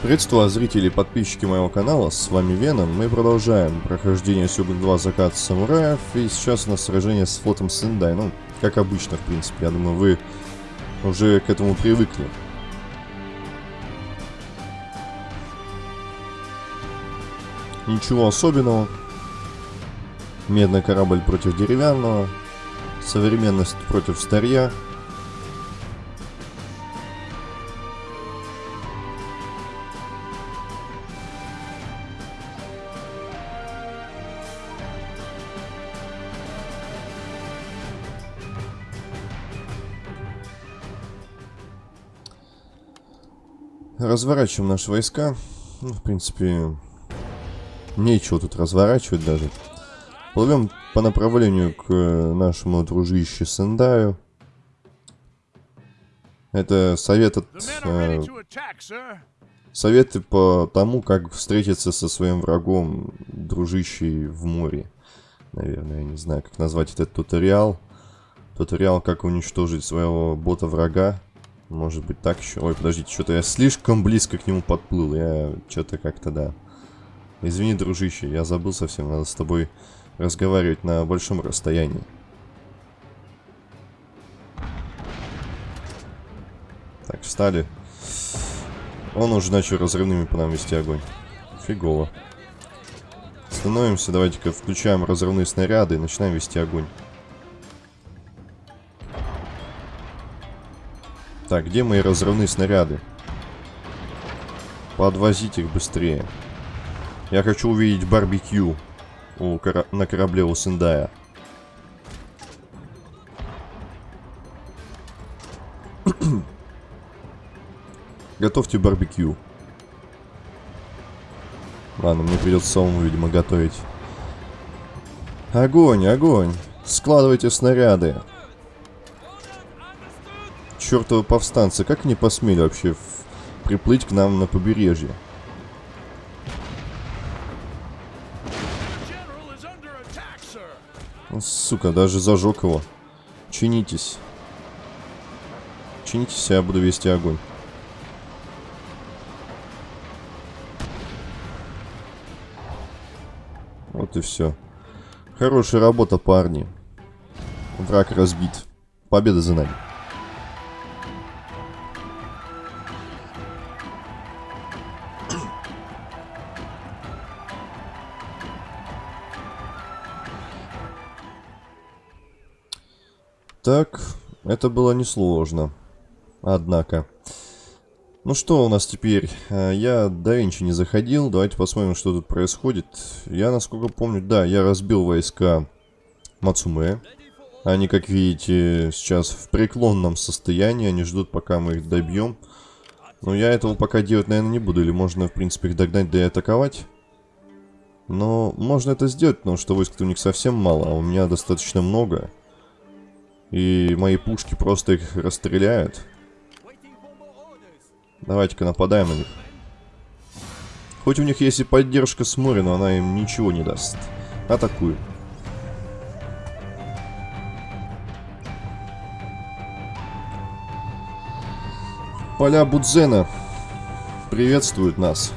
Приветствую зрители и подписчики моего канала, с вами Веном. Мы продолжаем прохождение Сёгун 2 Закат Самураев, и сейчас у нас сражение с флотом Сендай. Ну, как обычно, в принципе, я думаю, вы уже к этому привыкли. Ничего особенного. Медный корабль против деревянного. Современность против старья. Разворачиваем наши войска. Ну, в принципе, нечего тут разворачивать даже. Плывем по направлению к нашему дружище Сендаю. Это совет от... Э, советы по тому, как встретиться со своим врагом, дружищей в море. Наверное, я не знаю, как назвать этот туториал. Туториал, как уничтожить своего бота-врага. Может быть так еще. Ой, подождите, что-то я слишком близко к нему подплыл. Я что-то как-то, да. Извини, дружище, я забыл совсем. Надо с тобой разговаривать на большом расстоянии. Так, встали. Он уже начал разрывными по нам вести огонь. Фигово. Становимся, давайте-ка включаем разрывные снаряды и начинаем вести огонь. Так, где мои разрывные снаряды? Подвозить их быстрее. Я хочу увидеть барбекю у кора на корабле у Сендая. Готовьте барбекю. Ладно, мне придется самому, видимо, готовить. Огонь, огонь! Складывайте снаряды чертовы повстанцы, как они посмели вообще приплыть к нам на побережье? Ну, сука, даже зажег его. Чинитесь. Чинитесь, я буду вести огонь. Вот и все. Хорошая работа, парни. Враг разбит. Победа за нами. Так, это было несложно. Однако. Ну что у нас теперь? Э, я до Инчи не заходил. Давайте посмотрим, что тут происходит. Я, насколько помню, да, я разбил войска Мацуме. Они, как видите, сейчас в преклонном состоянии. Они ждут, пока мы их добьем. Но я этого пока делать, наверное, не буду. Или можно, в принципе, их догнать, да и атаковать. Но можно это сделать, потому что войск у них совсем мало, а у меня достаточно много. И мои пушки просто их расстреляют. Давайте-ка нападаем на них. Хоть у них есть и поддержка с моря, но она им ничего не даст. Атакуем. Поля Будзена приветствуют нас.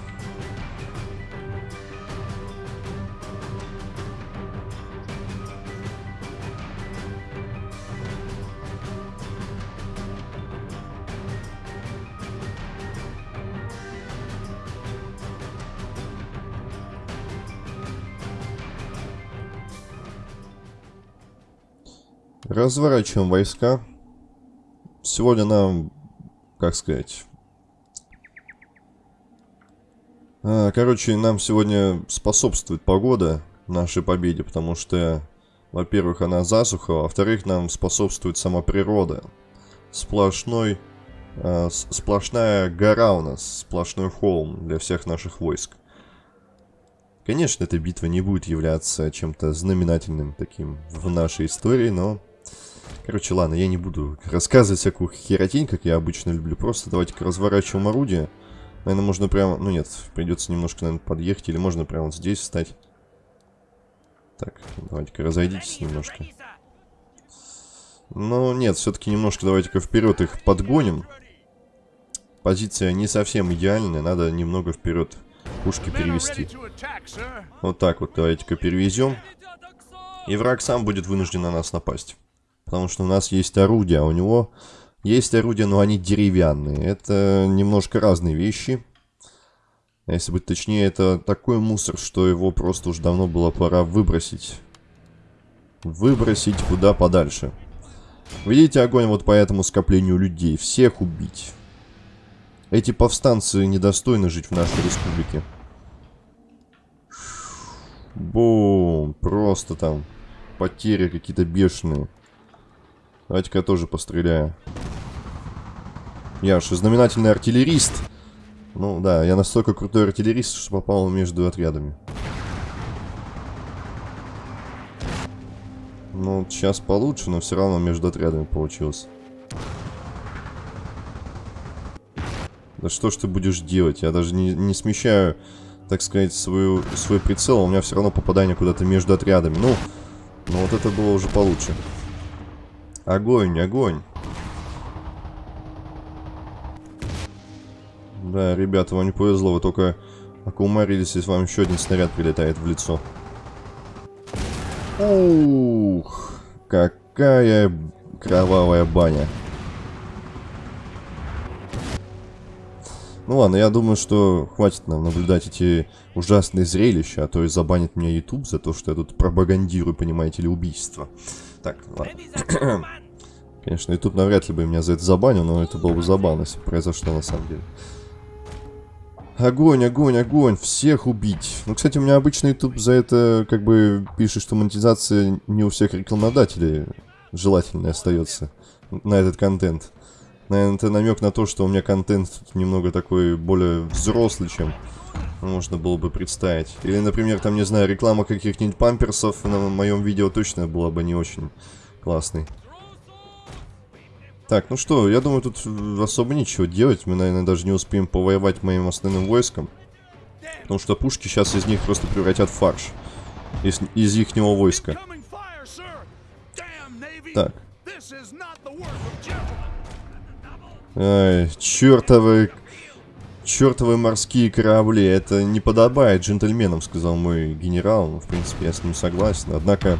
Разворачиваем войска. Сегодня нам, как сказать... А, короче, нам сегодня способствует погода нашей победе, потому что, во-первых, она засуха, а во-вторых, нам способствует сама природа. Сплошной, э, сплошная гора у нас, сплошной холм для всех наших войск. Конечно, эта битва не будет являться чем-то знаменательным таким в нашей истории, но Короче, ладно, я не буду рассказывать всякую херотень, как я обычно люблю. Просто давайте-ка разворачиваем орудие. Наверное, можно прямо... Ну нет, придется немножко, наверное, подъехать. Или можно прямо вот здесь встать. Так, давайте-ка разойдитесь немножко. Но нет, все-таки немножко давайте-ка вперед их подгоним. позиция не совсем идеальная, надо немного вперед пушки перевести. Вот так вот, давайте-ка перевезем. И враг сам будет вынужден на нас напасть. Потому что у нас есть орудия, а у него есть орудия, но они деревянные. Это немножко разные вещи. А если быть точнее, это такой мусор, что его просто уж давно было пора выбросить. Выбросить куда подальше. Видите огонь вот по этому скоплению людей. Всех убить. Эти повстанцы недостойны жить в нашей республике. Бум. Просто там потери какие-то бешеные. Давайте-ка я тоже постреляю. Я же знаменательный артиллерист. Ну да, я настолько крутой артиллерист, что попал между отрядами. Ну, сейчас получше, но все равно между отрядами получилось. Да что ж ты будешь делать? Я даже не, не смещаю, так сказать, свою, свой прицел. У меня все равно попадание куда-то между отрядами. Ну, ну, вот это было уже получше. Огонь, огонь. Да, ребята, вам не повезло. Вы только окумарились, если вам еще один снаряд прилетает в лицо. Ух, какая кровавая баня. Ну ладно, я думаю, что хватит нам наблюдать эти ужасные зрелища, а то и забанит меня YouTube за то, что я тут пропагандирую, понимаете ли, убийство. Так, ладно. Конечно, YouTube навряд ли бы меня за это забанил, но это было бы забавно, если произошло на самом деле. Огонь, огонь, огонь, всех убить. Ну, кстати, у меня обычно YouTube за это как бы пишет, что монетизация не у всех рекламодателей желательно остается на этот контент. Наверное, это намек на то, что у меня контент немного такой более взрослый, чем можно было бы представить. Или, например, там, не знаю, реклама каких-нибудь памперсов на моем видео точно была бы не очень классной. Так, ну что, я думаю, тут особо ничего делать. Мы, наверное, даже не успеем повоевать моим основным войском. Потому что пушки сейчас из них просто превратят в фарш. Из, из ихнего войска. Так. Ай, чертовы... Чертовы морские корабли. Это не подобает джентльменам, сказал мой генерал. Ну, в принципе, я с ним согласен. Однако,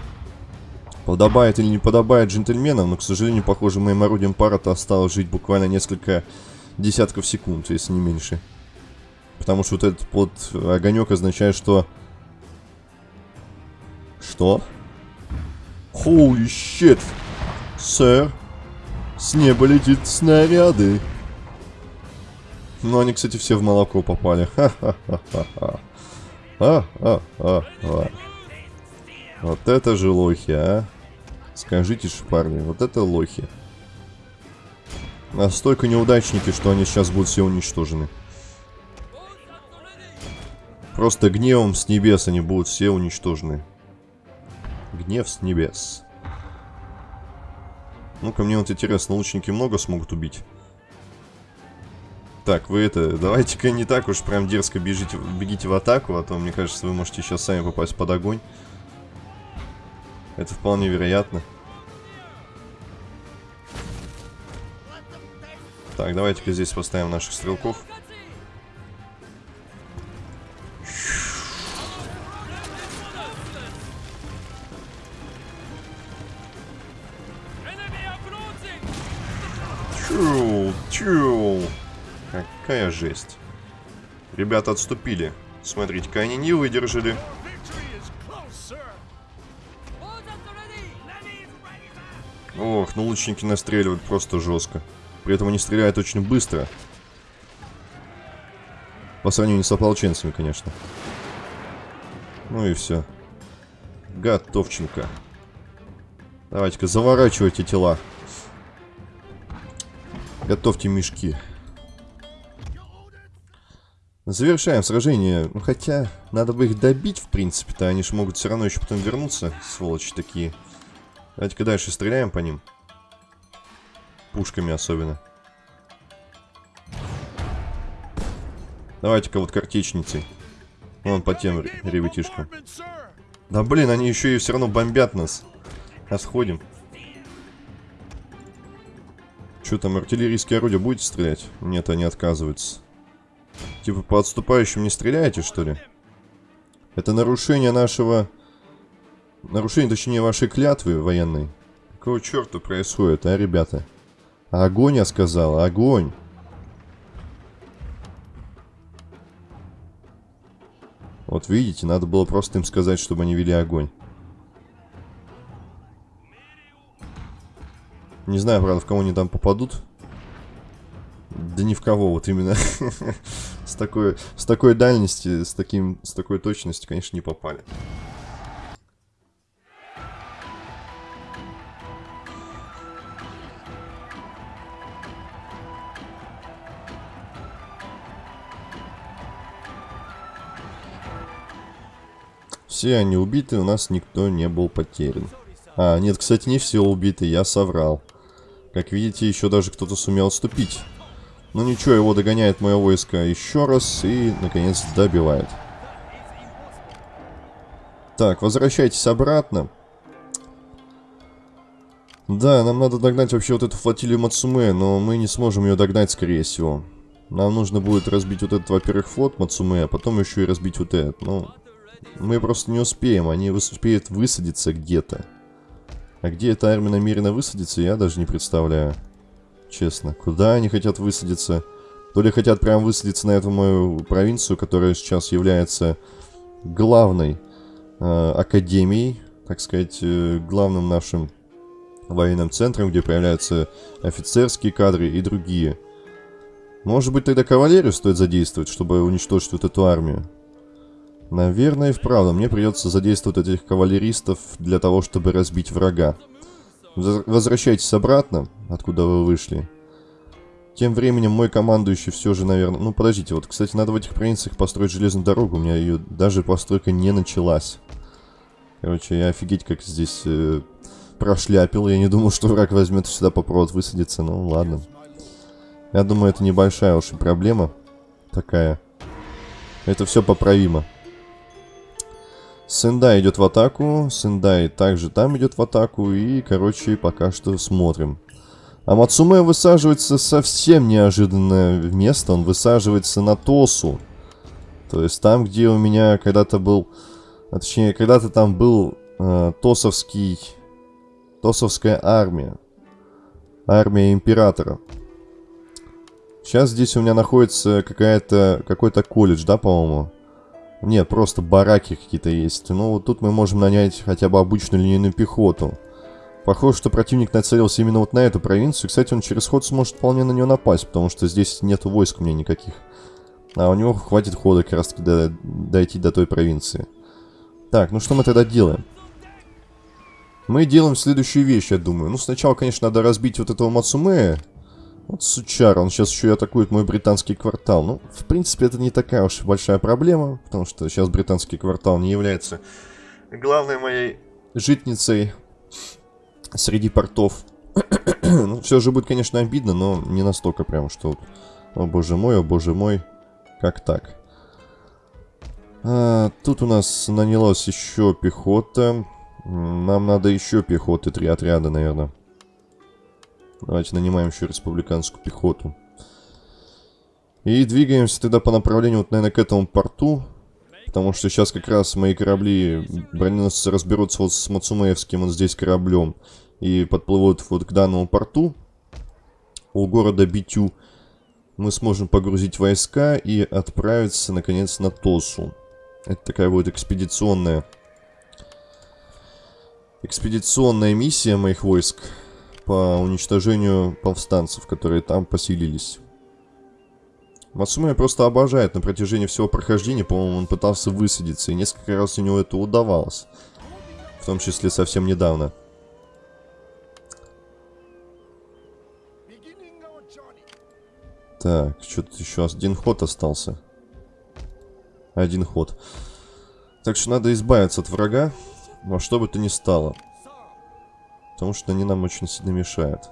подобает или не подобает джентльменам, но, к сожалению, похоже, моим орудием пара-то осталось жить буквально несколько десятков секунд, если не меньше. Потому что вот этот вот огонек означает, что... Что? Holy shit! Сэр, с неба летит снаряды. Ну, они, кстати, все в молоко попали. Вот это же лохи, а. Скажите ж, парни, вот это лохи. Настолько неудачники, что они сейчас будут все уничтожены. Просто гневом с небес они будут все уничтожены. Гнев с небес. Ну-ка, мне вот интересно, лучники много смогут убить? Так, вы это, давайте-ка не так уж прям дерзко бежите, бегите в атаку, а то, мне кажется, вы можете сейчас сами попасть под огонь. Это вполне вероятно. Так, давайте-ка здесь поставим наших стрелков. Чу, чу. Какая жесть. Ребята отступили. Смотрите-ка, они не выдержали. Ох, ну лучники настреливают просто жестко. При этом они стреляют очень быстро. По сравнению с ополченцами, конечно. Ну и все. Готовченко. Давайте-ка заворачивайте тела. Готовьте мешки. Завершаем сражение. Ну, хотя, надо бы их добить, в принципе-то. Они же могут все равно еще потом вернуться, сволочи такие. Давайте-ка дальше стреляем по ним. Пушками особенно. Давайте-ка вот картечницей. Вон по тем ребятишкам. Да блин, они еще и все равно бомбят нас. Отходим. Что там, артиллерийские орудия будете стрелять? Нет, они отказываются. Типа по отступающим не стреляете, что ли? Это нарушение нашего... Нарушение, точнее, вашей клятвы военной. Какого черта происходит, а, ребята? Огонь, я сказал, огонь. Вот видите, надо было просто им сказать, чтобы они вели огонь. Не знаю, правда, в кого они там попадут. Да ни в кого, вот именно. такой, с такой дальности, с, таким, с такой точностью, конечно, не попали. Все они убиты, у нас никто не был потерян. А, нет, кстати, не все убиты, я соврал. Как видите, еще даже кто-то сумел отступить. Ну ничего, его догоняет мое войско еще раз и, наконец, добивает. Так, возвращайтесь обратно. Да, нам надо догнать вообще вот эту флотилию Мацуме, но мы не сможем ее догнать, скорее всего. Нам нужно будет разбить вот этот, во-первых, флот Мацуме, а потом еще и разбить вот этот. Ну, мы просто не успеем, они успеют высадиться где-то. А где эта армия намерена высадиться, я даже не представляю. Честно. Куда они хотят высадиться? То ли хотят прям высадиться на эту мою провинцию, которая сейчас является главной э, академией, так сказать, э, главным нашим военным центром, где появляются офицерские кадры и другие. Может быть, тогда кавалерию стоит задействовать, чтобы уничтожить вот эту армию? Наверное, и вправду, мне придется задействовать этих кавалеристов для того, чтобы разбить врага. Возвращайтесь обратно, откуда вы вышли. Тем временем мой командующий все же, наверное... Ну, подождите, вот, кстати, надо в этих провинциях построить железную дорогу. У меня ее даже постройка не началась. Короче, я офигеть как здесь э, прошляпил. Я не думал, что враг возьмет сюда по провод высадиться. Ну, ладно. Я думаю, это небольшая уж проблема такая. Это все поправимо. Сендай идет в атаку, Сендай также там идет в атаку, и, короче, пока что смотрим. А Мацуме высаживается совсем неожиданное место, он высаживается на Тосу. То есть там, где у меня когда-то был, а точнее, когда-то там был э, Тосовский, Тосовская армия. Армия Императора. Сейчас здесь у меня находится какая-то, какой-то колледж, да, по-моему? Нет, просто бараки какие-то есть. Ну, вот тут мы можем нанять хотя бы обычную линейную пехоту. Похоже, что противник нацелился именно вот на эту провинцию. Кстати, он через ход сможет вполне на нее напасть, потому что здесь нет войск у меня никаких. А у него хватит хода как раз таки до, дойти до той провинции. Так, ну что мы тогда делаем? Мы делаем следующую вещь, я думаю. Ну, сначала, конечно, надо разбить вот этого Мацумея. Вот сучар, он сейчас еще и атакует мой британский квартал. Ну, в принципе, это не такая уж большая проблема, потому что сейчас британский квартал не является главной моей житницей среди портов. ну, все же будет, конечно, обидно, но не настолько прям, что... О боже мой, о боже мой, как так? А, тут у нас нанялась еще пехота. Нам надо еще пехоты, три отряда, наверное. Давайте нанимаем еще республиканскую пехоту. И двигаемся тогда по направлению, вот, наверное, к этому порту. Потому что сейчас как раз мои корабли, броненосцы разберутся вот с Мацумеевским вот здесь кораблем. И подплывут вот к данному порту. У города Битю. Мы сможем погрузить войска и отправиться, наконец, на Тосу. Это такая будет экспедиционная... Экспедиционная миссия моих войск по уничтожению повстанцев, которые там поселились. Мацуме просто обожает на протяжении всего прохождения, по-моему, он пытался высадиться, и несколько раз у него это удавалось. В том числе совсем недавно. Так, что-то еще один ход остался. Один ход. Так что надо избавиться от врага, во что бы то ни стало. Потому что они нам очень сильно мешают.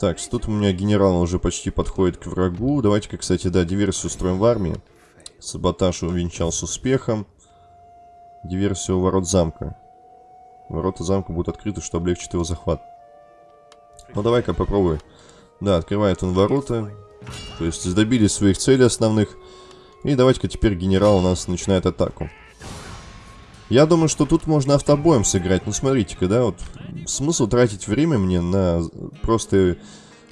Так, тут у меня генерал уже почти подходит к врагу. Давайте-ка, кстати, да, диверсию устроим в армии. Саботаж увенчался успехом. Диверсия у ворот замка. Ворота замка будут открыты, что облегчит его захват. Ну, давай-ка попробуй. Да, открывает он ворота. То есть добились своих целей основных. И давайте-ка теперь генерал у нас начинает атаку. Я думаю, что тут можно автобоем сыграть. Ну, смотрите-ка, да, вот смысл тратить время мне на просто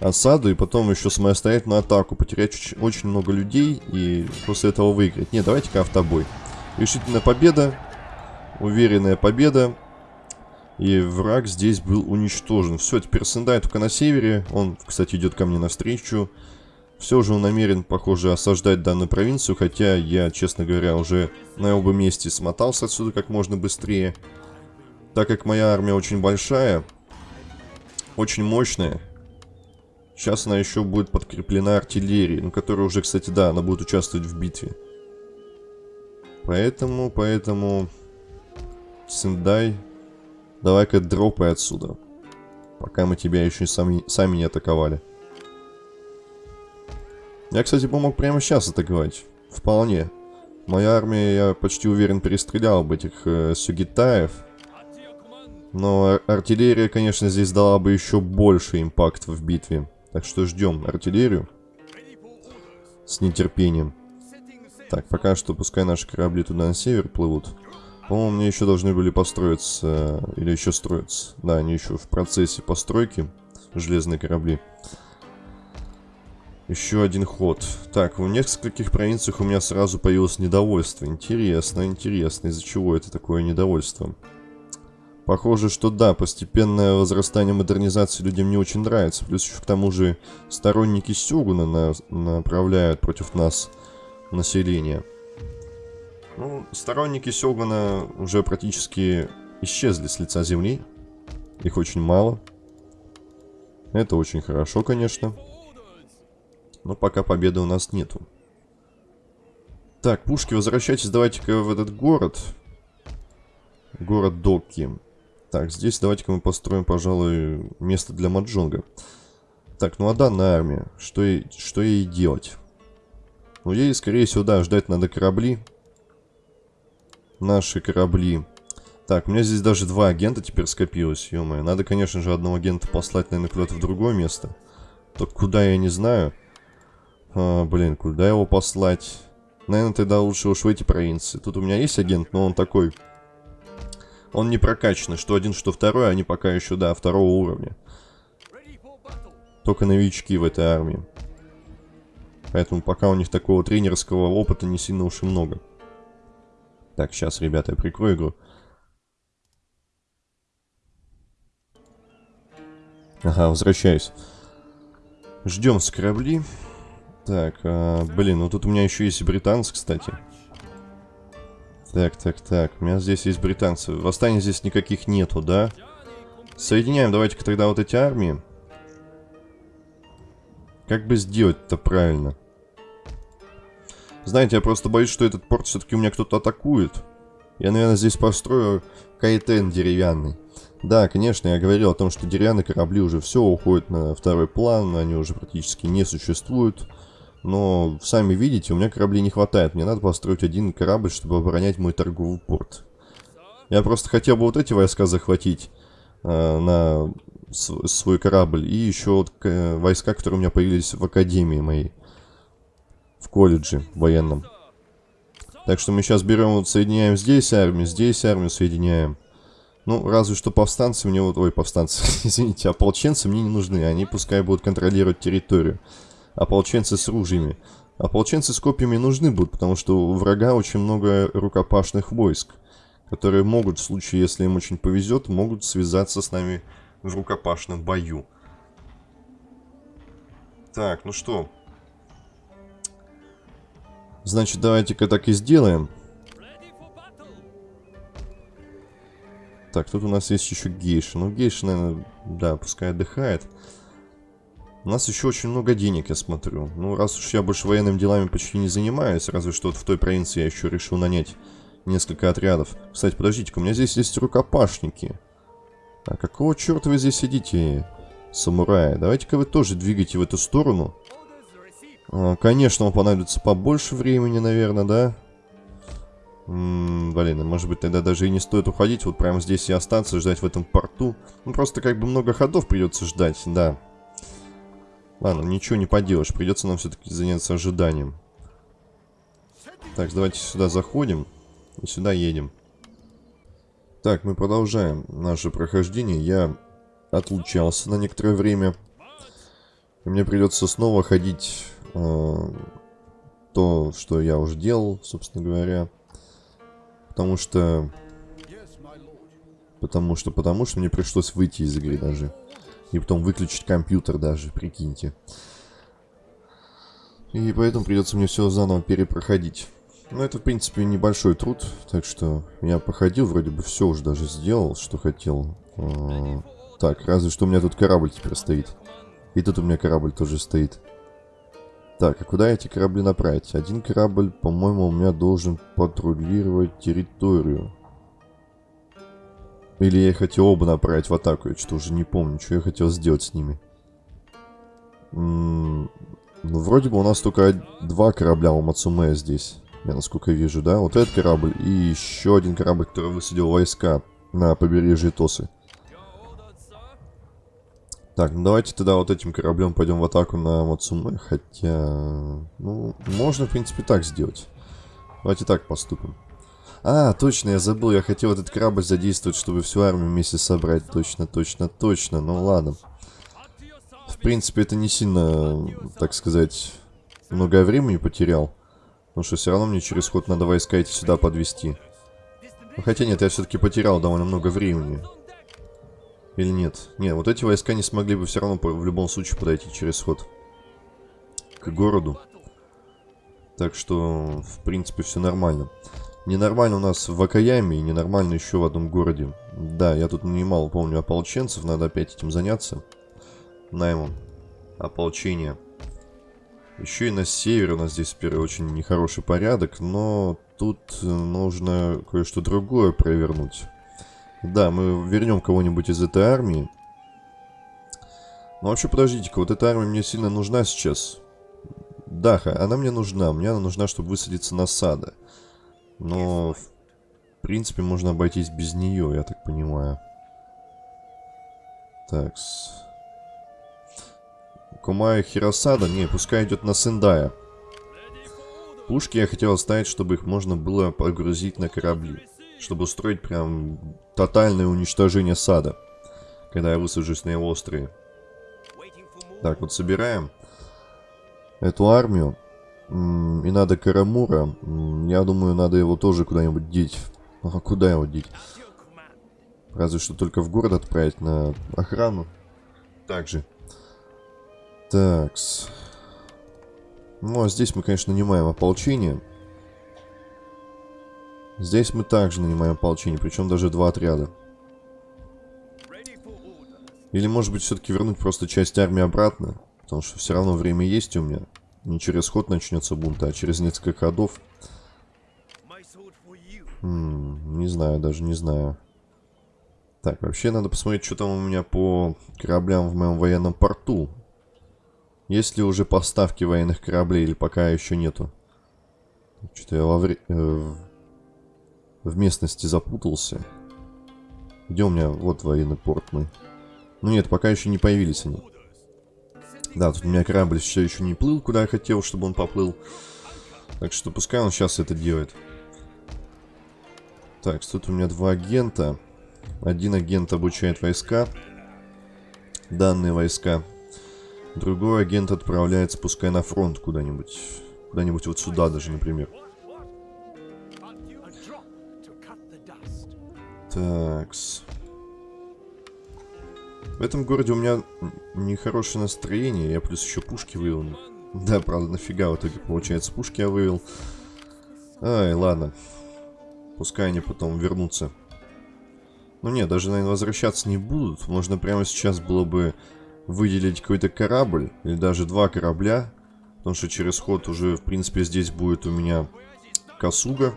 осаду и потом еще самостоятельную атаку. Потерять очень много людей и после этого выиграть. Не, давайте-ка автобой. Решительная победа. Уверенная победа. И враг здесь был уничтожен. Все, теперь Сендай только на севере. Он, кстати, идет ко мне навстречу. Все же он намерен, похоже, осаждать данную провинцию, хотя я, честно говоря, уже на оба месте смотался отсюда как можно быстрее. Так как моя армия очень большая, очень мощная, сейчас она еще будет подкреплена артиллерией, ну, которая уже, кстати, да, она будет участвовать в битве. Поэтому, поэтому... Сендай, давай-ка дропай отсюда. Пока мы тебя еще сами, сами не атаковали. Я, кстати, помог прямо сейчас атаковать. Вполне. Моя армия, я почти уверен, перестреляла бы этих э, сюгитаев. Но артиллерия, конечно, здесь дала бы еще больше импакт в битве. Так что ждем артиллерию. С нетерпением. Так, пока что пускай наши корабли туда на север плывут. По-моему, мне еще должны были построиться, или еще строиться. Да, они еще в процессе постройки, железные корабли. Еще один ход. Так, в нескольких провинциях у меня сразу появилось недовольство. Интересно, интересно, из-за чего это такое недовольство? Похоже, что да, постепенное возрастание модернизации людям не очень нравится. Плюс еще к тому же сторонники Сёгуна на направляют против нас население. Ну, сторонники Сёгуна уже практически исчезли с лица земли. Их очень мало. Это очень хорошо, конечно. Но пока победы у нас нету. Так, пушки, возвращайтесь давайте-ка в этот город. Город Доки. Так, здесь давайте-ка мы построим, пожалуй, место для Маджонга. Так, ну а данная армия, что ей, что ей делать? Ну, ей, скорее всего, да, ждать надо корабли. Наши корабли. Так, у меня здесь даже два агента теперь скопилось, ё -моё. Надо, конечно же, одного агента послать, наверное, куда-то в другое место. Только куда, я не знаю. А, блин, куда его послать? Наверное, тогда лучше уж в эти провинции. Тут у меня есть агент, но он такой... Он не прокачанный, что один, что второй, они пока еще, да, второго уровня. Только новички в этой армии. Поэтому пока у них такого тренерского опыта не сильно уж и много. Так, сейчас, ребята, я прикрою игру. Ага, возвращаюсь. Ждем с корабли. Так, а, блин, ну тут у меня еще есть британцы, кстати. Так, так, так. У меня здесь есть британцы. Восстаний здесь никаких нету, да? Соединяем давайте-ка тогда вот эти армии. Как бы сделать-то правильно? Знаете, я просто боюсь, что этот порт все-таки у меня кто-то атакует. Я, наверное, здесь построю кайтен деревянный. Да, конечно, я говорил о том, что деревянные корабли уже все уходят на второй план, они уже практически не существуют. Но, сами видите, у меня кораблей не хватает. Мне надо построить один корабль, чтобы оборонять мой торговый порт. Я просто хотел бы вот эти войска захватить э, на свой корабль. И еще вот э, войска, которые у меня появились в академии моей. В колледже военном. Так что мы сейчас берем, вот соединяем здесь армию, здесь армию соединяем. Ну, разве что повстанцы мне вот... Ой, повстанцы, извините, ополченцы мне не нужны. Они пускай будут контролировать территорию ополченцы с ружьями. Ополченцы с копьями нужны будут, потому что у врага очень много рукопашных войск, которые могут, в случае, если им очень повезет, могут связаться с нами в рукопашном бою. Так, ну что. Значит, давайте-ка так и сделаем. Так, тут у нас есть еще гейша. Ну, гейша, наверное, да, пускай отдыхает. У нас еще очень много денег, я смотрю. Ну, раз уж я больше военными делами почти не занимаюсь, разве что вот в той провинции я еще решил нанять несколько отрядов. Кстати, подождите у меня здесь есть рукопашники. А какого черта вы здесь сидите, самураи? Давайте-ка вы тоже двигайте в эту сторону. А, конечно, вам понадобится побольше времени, наверное, да? М -м, блин, может быть тогда даже и не стоит уходить, вот прямо здесь и остаться, ждать в этом порту. Ну просто как бы много ходов придется ждать, да. Ладно, ничего не поделаешь, придется нам все-таки заняться ожиданием. Так, давайте сюда заходим и сюда едем. Так, мы продолжаем наше прохождение. Я отлучался на некоторое время. И мне придется снова ходить э, то, что я уже делал, собственно говоря. Потому что... Потому что, потому что мне пришлось выйти из игры даже. И потом выключить компьютер даже, прикиньте. И поэтому придется мне все заново перепроходить. Ну, это, в принципе, небольшой труд, так что я походил, вроде бы все уже даже сделал, что хотел. А, так, разве что у меня тут корабль теперь стоит. И тут у меня корабль тоже стоит. Так, а куда эти корабли направить? Один корабль, по-моему, у меня должен патрулировать территорию. Или я хотел оба направить в атаку, я что-то уже не помню, что я хотел сделать с ними. Ну, вроде бы у нас только два корабля у Мацуме здесь. Я насколько вижу, да? Вот этот корабль и еще один корабль, который высадил войска на побережье Тосы. Так, ну давайте тогда вот этим кораблем пойдем в атаку на Мацуме. Хотя, ну, можно в принципе так сделать. Давайте так поступим. А, точно, я забыл, я хотел этот корабль задействовать, чтобы всю армию вместе собрать. Точно, точно, точно. Ну ладно. В принципе, это не сильно, так сказать, много времени потерял. Потому что все равно мне через ход надо войска эти сюда подвести. Ну, хотя нет, я все-таки потерял довольно много времени. Или нет? Нет, вот эти войска не смогли бы все равно в любом случае подойти через ход к городу. Так что, в принципе, все нормально. Ненормально у нас в Акаяме и ненормально еще в одном городе. Да, я тут нанимал, помню, ополченцев. Надо опять этим заняться. Наймом. Ополчение. Еще и на севере у нас здесь теперь очень нехороший порядок, но тут нужно кое-что другое провернуть. Да, мы вернем кого-нибудь из этой армии. Ну вообще, подождите-ка, вот эта армия мне сильно нужна сейчас. Да, она мне нужна. Мне она нужна, чтобы высадиться на сада. Но, в принципе, можно обойтись без нее, я так понимаю. Такс. Кумая Хиросада? Не, пускай идет на Сендая. Пушки я хотел оставить, чтобы их можно было погрузить на корабли. Чтобы устроить прям тотальное уничтожение сада. Когда я высажусь на его острые. Так, вот собираем эту армию. И надо Карамура. Я думаю, надо его тоже куда-нибудь деть. А куда его деть? Разве что только в город отправить на охрану. Также. Такс. Ну, а здесь мы, конечно, нанимаем ополчение. Здесь мы также нанимаем ополчение, причем даже два отряда. Или, может быть, все-таки вернуть просто часть армии обратно? Потому что все равно время есть у меня. Не через ход начнется бунт, а через несколько ходов. М не знаю, даже не знаю. Так, вообще надо посмотреть, что там у меня по кораблям в моем военном порту. Есть ли уже поставки военных кораблей или пока еще нету? Что-то я во вре... э, в местности запутался. Где у меня? Вот военный порт мой. Ну нет, пока еще не появились они. Да, тут у меня корабль все еще не плыл, куда я хотел, чтобы он поплыл. Так что пускай он сейчас это делает. Так, тут у меня два агента. Один агент обучает войска. Данные войска. Другой агент отправляется, пускай на фронт куда-нибудь. Куда-нибудь вот сюда даже, например. Такс. В этом городе у меня нехорошее настроение. Я плюс еще пушки вывел. Да, правда, нафига в итоге, получается, пушки я вывел. Ай, ладно. Пускай они потом вернутся. Ну нет, даже, наверное, возвращаться не будут. Можно прямо сейчас было бы выделить какой-то корабль, или даже два корабля, потому что через ход уже, в принципе, здесь будет у меня Касуга.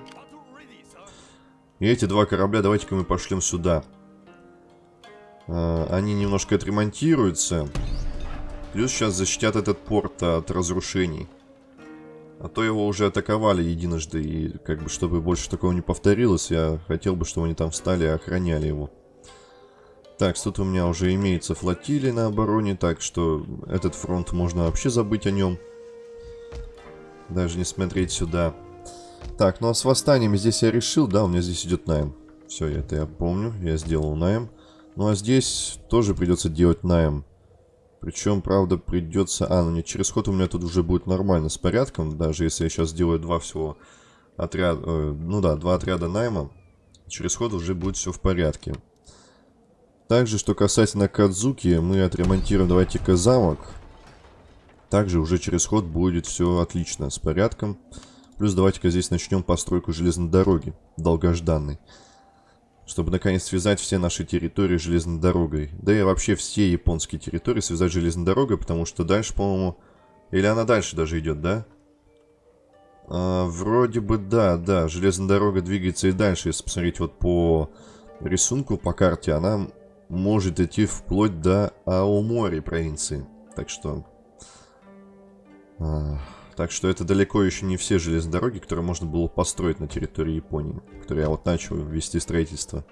И эти два корабля давайте-ка мы пошлем сюда. А, они немножко отремонтируются. Плюс сейчас защитят этот порт от разрушений. А то его уже атаковали единожды, и как бы, чтобы больше такого не повторилось, я хотел бы, чтобы они там встали и охраняли его. Так, тут у меня уже имеется флотилия на обороне, так что этот фронт можно вообще забыть о нем. Даже не смотреть сюда. Так, ну а с восстанием здесь я решил, да, у меня здесь идет найм. Все, это я помню, я сделал найм. Ну а здесь тоже придется делать найм. Причем, правда, придется... А, ну нет, через ход у меня тут уже будет нормально с порядком. Даже если я сейчас сделаю два всего отряда... Э, ну да, два отряда найма. Через ход уже будет все в порядке. Также, что касательно Кадзуки, мы отремонтируем, давайте-ка замок. Также уже через ход будет все отлично, с порядком. Плюс давайте-ка здесь начнем постройку железной дороги, долгожданной чтобы наконец связать все наши территории железной дорогой. Да и вообще все японские территории связать железной дорогой, потому что дальше, по-моему... Или она дальше даже идет, да? А, вроде бы да, да. Железная дорога двигается и дальше. Если посмотреть вот по рисунку, по карте, она может идти вплоть до Аомори провинции. Так что... А... Так что это далеко еще не все железные дороги, которые можно было построить на территории Японии, которые я вот начал вести строительство.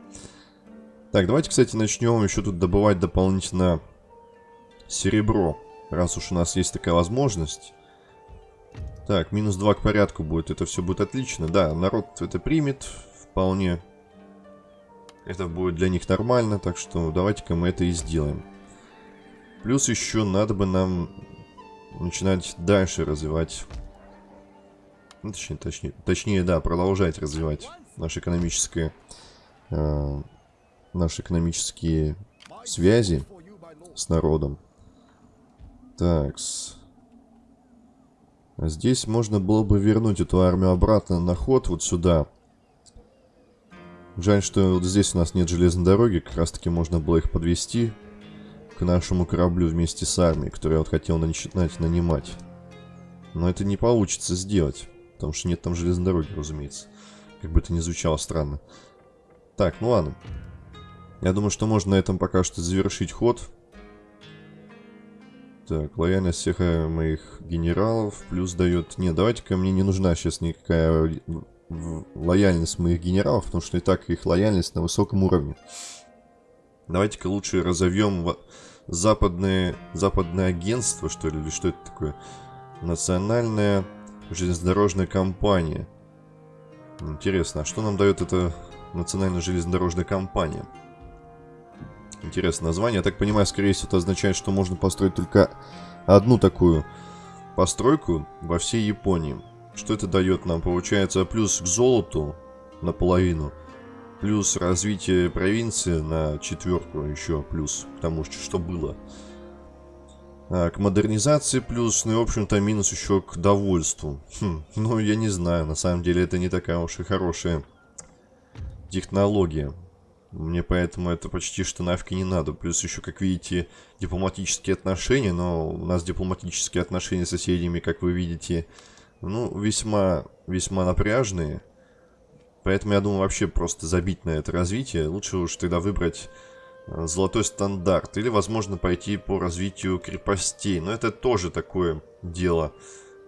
Так, давайте, кстати, начнем еще тут добывать дополнительно серебро, раз уж у нас есть такая возможность. Так, минус 2 к порядку будет, это все будет отлично. Да, народ это примет вполне. Это будет для них нормально, так что давайте-ка мы это и сделаем. Плюс еще надо бы нам начинать дальше развивать, ну, точнее, точнее, точнее, да, продолжать развивать наши экономические, э, наши экономические связи с народом. Так, -с. здесь можно было бы вернуть эту армию обратно на ход вот сюда. Жаль, что вот здесь у нас нет железной дороги, как раз таки можно было их подвести к нашему кораблю вместе с армией, которую вот хотел начинать нанимать. Но это не получится сделать, потому что нет там железной дороги, разумеется. Как бы это ни звучало странно. Так, ну ладно. Я думаю, что можно на этом пока что завершить ход. Так, лояльность всех э, моих генералов плюс дает... Не, давайте-ка мне не нужна сейчас никакая лояльность моих генералов, потому что и так их лояльность на высоком уровне. Давайте-ка лучше разовьем западное, западное агентство, что ли, или что это такое? Национальная железнодорожная компания. Интересно, а что нам дает эта национальная железнодорожная компания? Интересное название. Я так понимаю, скорее всего, это означает, что можно построить только одну такую постройку во всей Японии. Что это дает нам? Получается плюс к золоту наполовину – Плюс развитие провинции на четверку еще плюс к тому, что было. А, к модернизации плюс, ну и в общем-то минус еще к довольству. Хм, ну я не знаю, на самом деле это не такая уж и хорошая технология. Мне поэтому это почти что нафиг не надо. Плюс еще, как видите, дипломатические отношения. Но у нас дипломатические отношения с соседями, как вы видите, ну, весьма, весьма напряжные. Поэтому я думаю вообще просто забить на это развитие. Лучше уж тогда выбрать э, золотой стандарт. Или, возможно, пойти по развитию крепостей. Но это тоже такое дело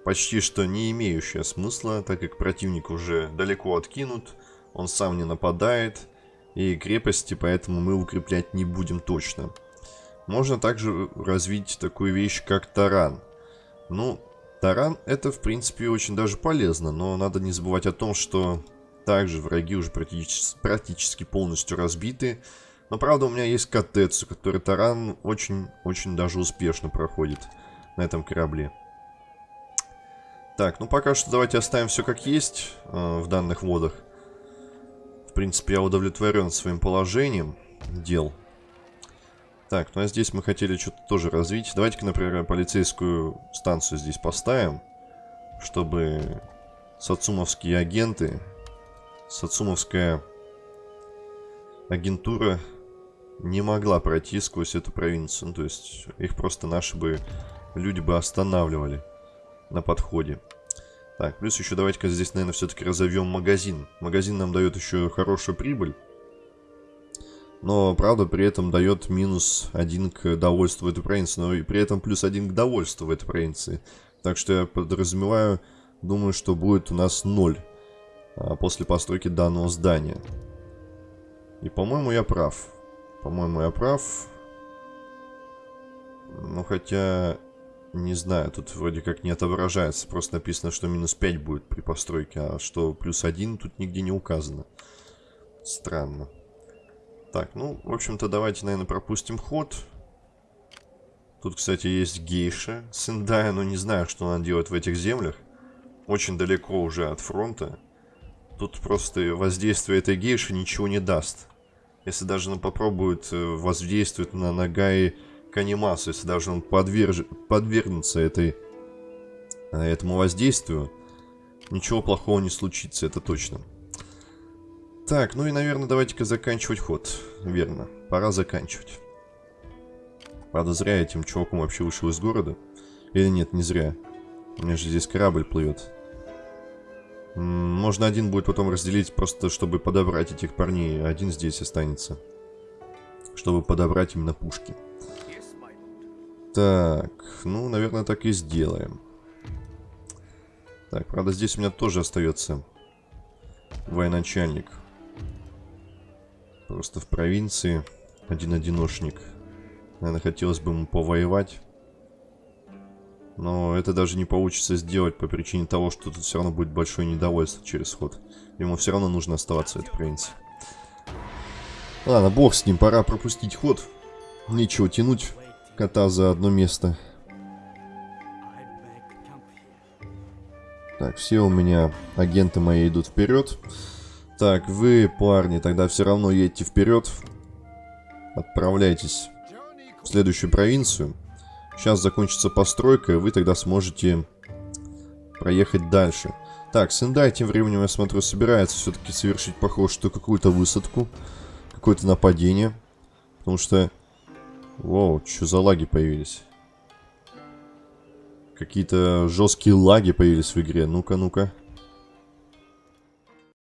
почти что не имеющее смысла, так как противник уже далеко откинут, он сам не нападает, и крепости поэтому мы укреплять не будем точно. Можно также развить такую вещь, как таран. Ну, таран это, в принципе, очень даже полезно, но надо не забывать о том, что также враги уже практически, практически полностью разбиты. Но правда у меня есть Катецу, который таран очень-очень даже успешно проходит на этом корабле. Так, ну пока что давайте оставим все как есть э, в данных водах. В принципе, я удовлетворен своим положением дел. Так, ну а здесь мы хотели что-то тоже развить. Давайте-ка, например, полицейскую станцию здесь поставим, чтобы сацумовские агенты Сацумовская агентура не могла пройти сквозь эту провинцию. Ну, то есть их просто наши бы люди бы останавливали на подходе. Так, плюс еще давайте-ка здесь, наверное, все-таки разовьем магазин. Магазин нам дает еще хорошую прибыль. Но, правда, при этом дает минус один к довольству этой провинции. Но и при этом плюс один к довольству в этой провинции. Так что я подразумеваю думаю, что будет у нас 0 а, после постройки данного здания. И, по-моему, я прав. По-моему, я прав. Ну, хотя... Не знаю, тут вроде как не отображается. Просто написано, что минус 5 будет при постройке, а что плюс 1 тут нигде не указано. Странно. Так, ну, в общем-то, давайте, наверное, пропустим ход. Тут, кстати, есть гейша Сендая, но не знаю, что она делает в этих землях. Очень далеко уже от фронта. Тут просто воздействие этой гейши ничего не даст. Если даже он попробует э, воздействовать на Нагаи Канимасу, если даже он подверж... подвергнется этой... Э, этому воздействию, ничего плохого не случится, это точно. Так, ну и, наверное, давайте-ка заканчивать ход. Верно, пора заканчивать. Правда, зря этим чуваком вообще вышел из города. Или нет, не зря. У меня же здесь корабль плывет. Можно один будет потом разделить, просто чтобы подобрать этих парней. Один здесь останется. Чтобы подобрать именно пушки. Так, ну, наверное, так и сделаем. Так, правда, здесь у меня тоже остается военачальник. Просто в провинции один-одиношник. Наверное, хотелось бы ему повоевать. Но это даже не получится сделать по причине того, что тут все равно будет большое недовольство через ход. Ему все равно нужно оставаться в этой провинции. Ладно, бог с ним, пора пропустить ход. Нечего тянуть кота за одно место. Так, все у меня агенты мои идут вперед. Так, вы, парни, тогда все равно едьте вперед. Отправляйтесь в следующую провинцию. Сейчас закончится постройка, и вы тогда сможете проехать дальше. Так, Сендай тем временем, я смотрю, собирается все-таки совершить, похоже, что какую-то высадку. Какое-то нападение. Потому что... Воу, что за лаги появились? Какие-то жесткие лаги появились в игре. Ну-ка, ну-ка.